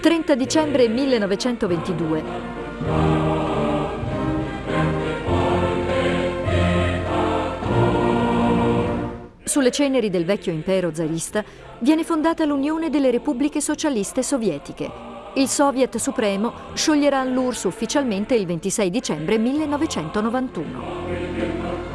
30 dicembre 1922. Sulle ceneri del vecchio impero zarista viene fondata l'Unione delle Repubbliche Socialiste Sovietiche. Il Soviet Supremo scioglierà l'URSS ufficialmente il 26 dicembre 1991.